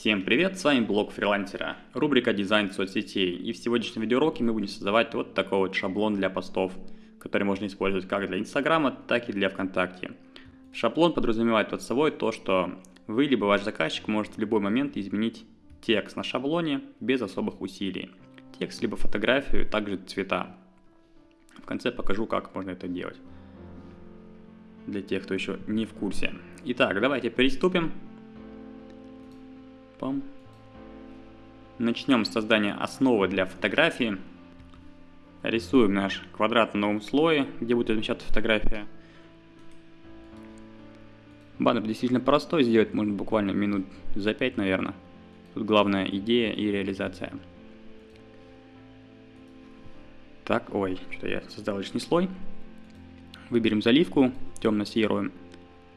Всем привет, с вами блог фрилансера, рубрика дизайн соцсетей. И в сегодняшнем видеоуроке мы будем создавать вот такой вот шаблон для постов, который можно использовать как для Инстаграма, так и для ВКонтакте. Шаблон подразумевает под собой то, что вы либо ваш заказчик может в любой момент изменить текст на шаблоне без особых усилий. Текст либо фотографию, также цвета. В конце покажу, как можно это делать. Для тех, кто еще не в курсе. Итак, давайте приступим. Пам. Начнем с создания основы для фотографии. Рисуем наш квадрат на новом слое, где будет размещаться фотография. Баннер действительно простой, сделать можно буквально минут за 5, наверное. Тут главная идея и реализация. Так, ой, что я создал лишний слой. Выберем заливку, темно-серую.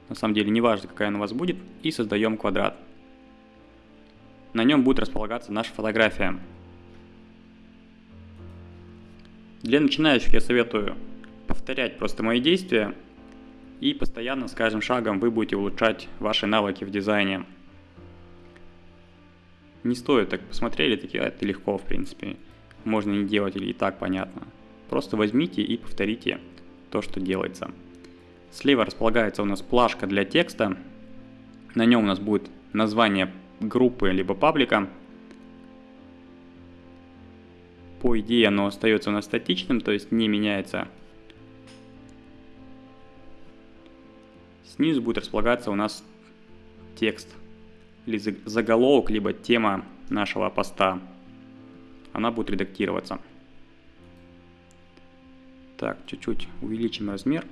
На самом деле не важно, какая она у вас будет. И создаем квадрат на нем будет располагаться наша фотография. Для начинающих я советую повторять просто мои действия и постоянно с каждым шагом вы будете улучшать ваши навыки в дизайне. Не стоит так посмотрели, такие, это легко в принципе, можно не делать или и так понятно. Просто возьмите и повторите то, что делается. Слева располагается у нас плашка для текста, на нем у нас будет название группы либо паблика. По идее оно остается у нас статичным, то есть не меняется. Снизу будет располагаться у нас текст или заголовок, либо тема нашего поста. Она будет редактироваться. Так, чуть-чуть увеличим размер.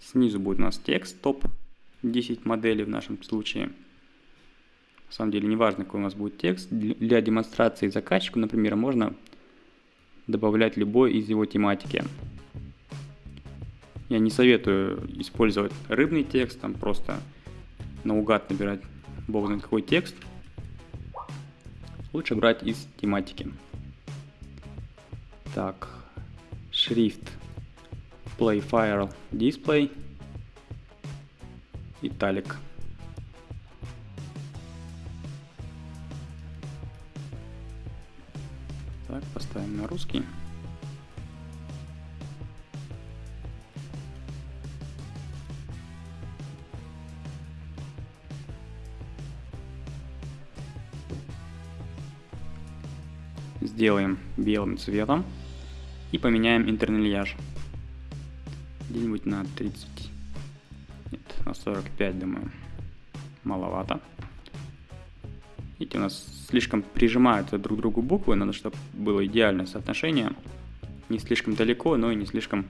Снизу будет у нас текст, топ 10 моделей в нашем случае. На самом деле не важно, какой у нас будет текст. Для демонстрации заказчику, например, можно добавлять любой из его тематики. Я не советую использовать рыбный текст, там просто наугад набирать бог знает какой текст. Лучше брать из тематики. Так, шрифт Play File Display, Italic. Так, поставим на русский. Сделаем белым цветом и поменяем интернельяж где-нибудь на 30, нет, на 45, думаю, маловато. Видите, у нас слишком прижимаются друг к другу буквы, надо, чтобы было идеальное соотношение. Не слишком далеко, но и не слишком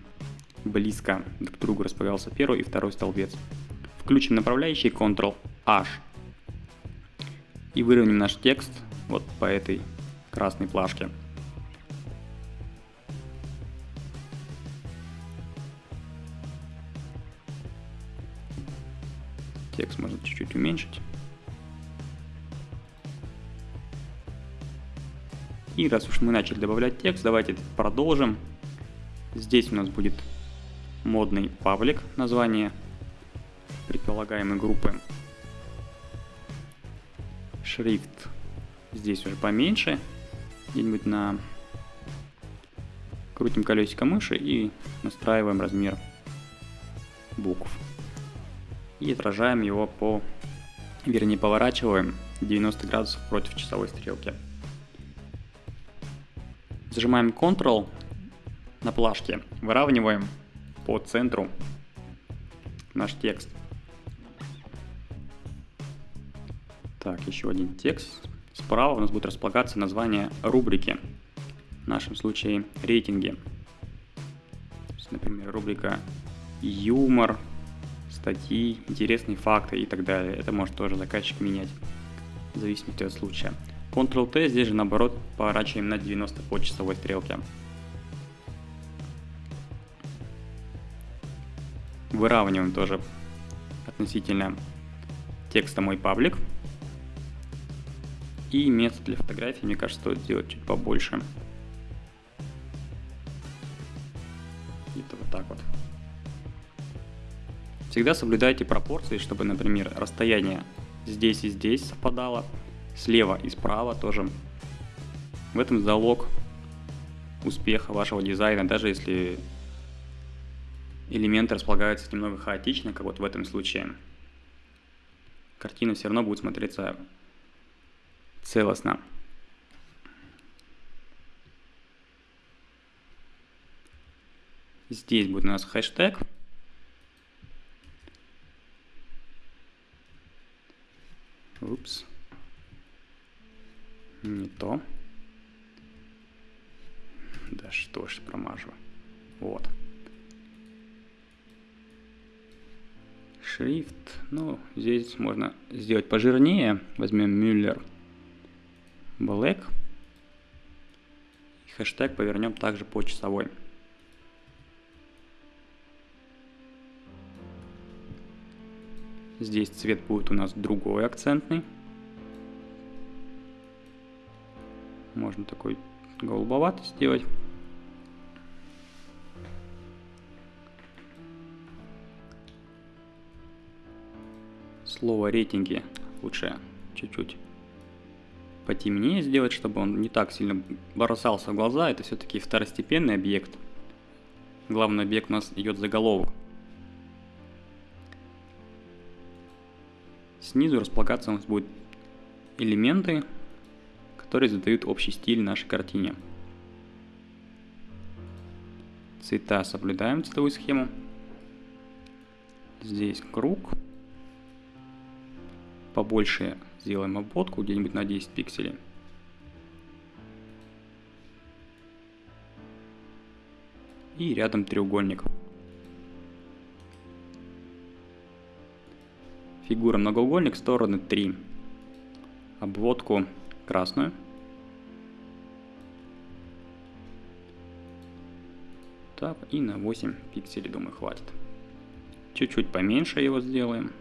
близко друг к другу располагался первый и второй столбец. Включим направляющий Ctrl-H и выровняем наш текст вот по этой красной плашке. Текст можно чуть-чуть уменьшить. И раз уж мы начали добавлять текст, давайте продолжим. Здесь у нас будет модный паблик, название предполагаемой группы. Шрифт здесь уже поменьше, где-нибудь на... Крутим колесико мыши и настраиваем размер букв и отражаем его по, вернее поворачиваем 90 градусов против часовой стрелки. Зажимаем Ctrl на плашке, выравниваем по центру наш текст. Так, еще один текст. Справа у нас будет располагаться название рубрики. В нашем случае рейтинги. Например, рубрика юмор, статьи, интересные факты и так далее. Это может тоже заказчик менять в зависимости от случая. Ctrl-T здесь же наоборот поворачиваем на 90 по часовой стрелке. Выравниваем тоже относительно текста мой паблик. И место для фотографии, мне кажется, стоит сделать чуть побольше. Всегда соблюдайте пропорции, чтобы, например, расстояние здесь и здесь совпадало, слева и справа тоже. В этом залог успеха вашего дизайна, даже если элементы располагаются немного хаотично, как вот в этом случае. Картина все равно будет смотреться целостно. Здесь будет у нас хэштег. Упс. Не то. Да что ж, промажу. Вот. Шрифт. Ну, здесь можно сделать пожирнее. Возьмем Мюллер Black. Хэштег повернем также по часовой. Здесь цвет будет у нас другой акцентный. Можно такой голубоватый сделать. Слово рейтинги лучше чуть-чуть потемнее сделать, чтобы он не так сильно бросался в глаза. Это все-таки второстепенный объект. Главный объект у нас идет заголовок. Снизу располагаться у нас будут элементы, которые задают общий стиль нашей картине. Цвета соблюдаем цветовую схему. Здесь круг. Побольше сделаем обводку, где-нибудь на 10 пикселей. И рядом треугольник. Фигура многоугольник, стороны 3. Обводку красную. Так, и на 8 пикселей, думаю, хватит. Чуть-чуть поменьше его сделаем.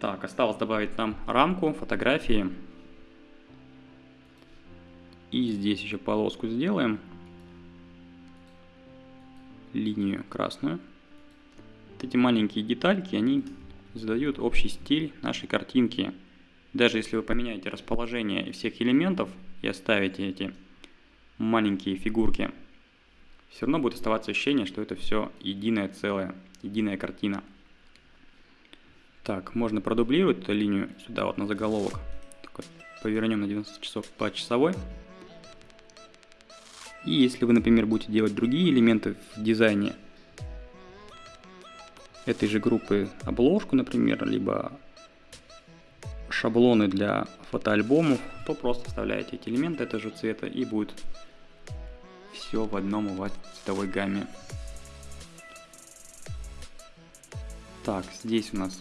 Так, осталось добавить нам рамку, фотографии. И здесь еще полоску сделаем линию красную. Вот эти маленькие детальки, они задают общий стиль нашей картинки. Даже если вы поменяете расположение всех элементов и оставите эти маленькие фигурки, все равно будет оставаться ощущение, что это все единое целое, единая картина. Так, можно продублировать эту линию сюда вот на заголовок. Вот, повернем на 90 часов по часовой. И если вы, например, будете делать другие элементы в дизайне этой же группы, обложку, например, либо шаблоны для фотоальбомов, то просто вставляете эти элементы этого же цвета и будет все в одном у вас цветовой гамме. Так, здесь у нас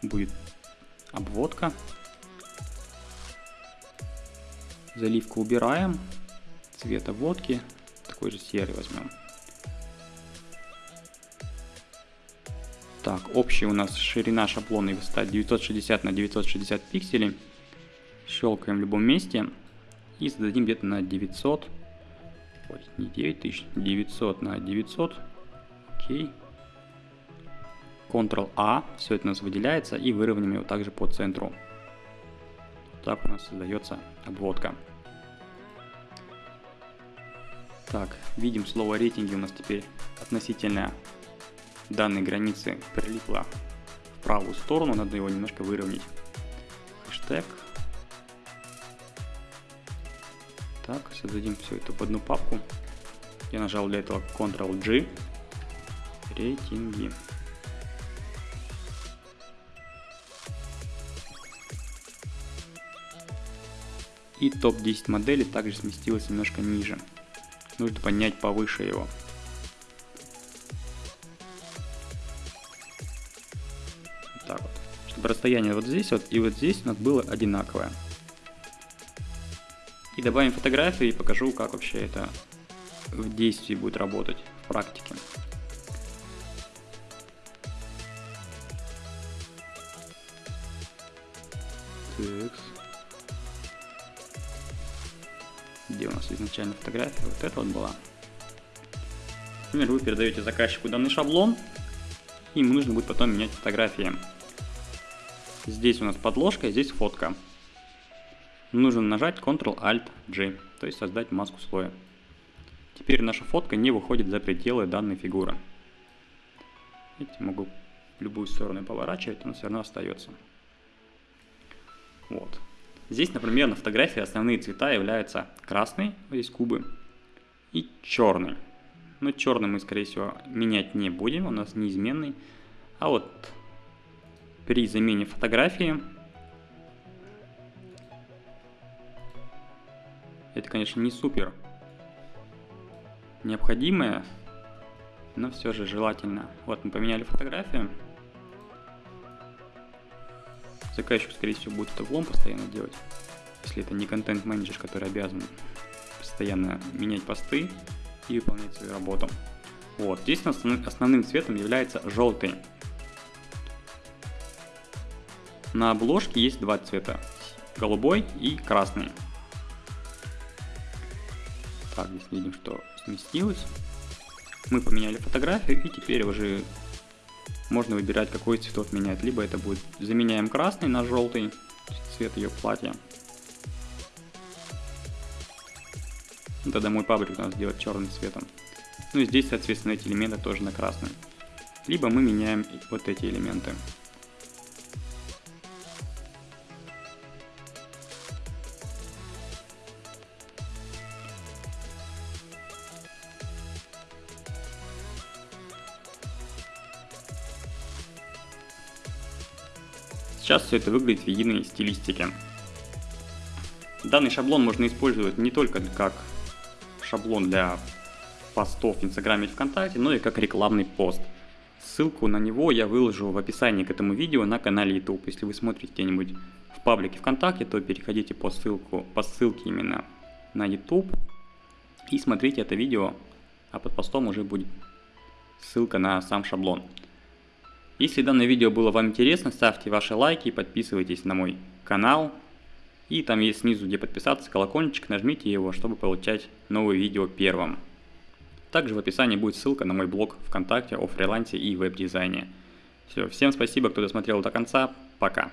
будет обводка Заливку убираем. Цвета водки. Такой же серый возьмем. Так, общая у нас ширина шаблона и высота 960 на 960 пикселей. Щелкаем в любом месте и зададим где-то на 900. Ой, не 9000, 900 на 900. Окей. Ctrl-A, все это у нас выделяется и выровняем его также по центру. Так у нас создается обводка. Так, видим слово рейтинги у нас теперь относительно данной границы прилипло в правую сторону, надо его немножко выровнять. Хэштег. Так, создадим все это в одну папку. Я нажал для этого Ctrl-G. Рейтинги. И топ-10 моделей также сместилось немножко ниже нужно поднять повыше его. так вот. Чтобы расстояние вот здесь вот и вот здесь у нас было одинаковое. И добавим фотографию и покажу, как вообще это в действии будет работать в практике. Так. Где у нас изначально фотография? Вот эта вот была. Например, вы передаете заказчику данный шаблон, и ему нужно будет потом менять фотографии. Здесь у нас подложка, здесь фотка. Нужно нажать Ctrl-Alt-G, то есть создать маску слоя. Теперь наша фотка не выходит за пределы данной фигуры. Видите, могу в любую сторону поворачивать, но все равно остается. Вот. Здесь, например, на фотографии основные цвета являются красный, здесь кубы, и черный. Но черный мы, скорее всего, менять не будем, у нас неизменный. А вот при замене фотографии это, конечно, не супер необходимое, но все же желательно. Вот мы поменяли фотографию. Заказчик, скорее всего, будет это влом постоянно делать, если это не контент-менеджер, который обязан постоянно менять посты и выполнять свою работу. Вот, здесь основным цветом является желтый. На обложке есть два цвета, голубой и красный. Так, здесь видим, что сместилось. Мы поменяли фотографию и теперь уже можно выбирать, какой цветов менять. Либо это будет заменяем красный на желтый, цвет ее платья. Тогда мой паблик нас сделать черным цветом. Ну и здесь, соответственно, эти элементы тоже на красный. Либо мы меняем вот эти элементы. Сейчас все это выглядит в единой стилистике. Данный шаблон можно использовать не только как шаблон для постов в Инстаграме или ВКонтакте, но и как рекламный пост. Ссылку на него я выложу в описании к этому видео на канале YouTube. Если вы смотрите где-нибудь в паблике ВКонтакте, то переходите по, ссылку, по ссылке именно на YouTube и смотрите это видео, а под постом уже будет ссылка на сам шаблон. Если данное видео было вам интересно, ставьте ваши лайки, подписывайтесь на мой канал. И там есть снизу, где подписаться, колокольчик, нажмите его, чтобы получать новые видео первым. Также в описании будет ссылка на мой блог ВКонтакте о фрилансе и веб-дизайне. Все, всем спасибо, кто досмотрел до конца, пока.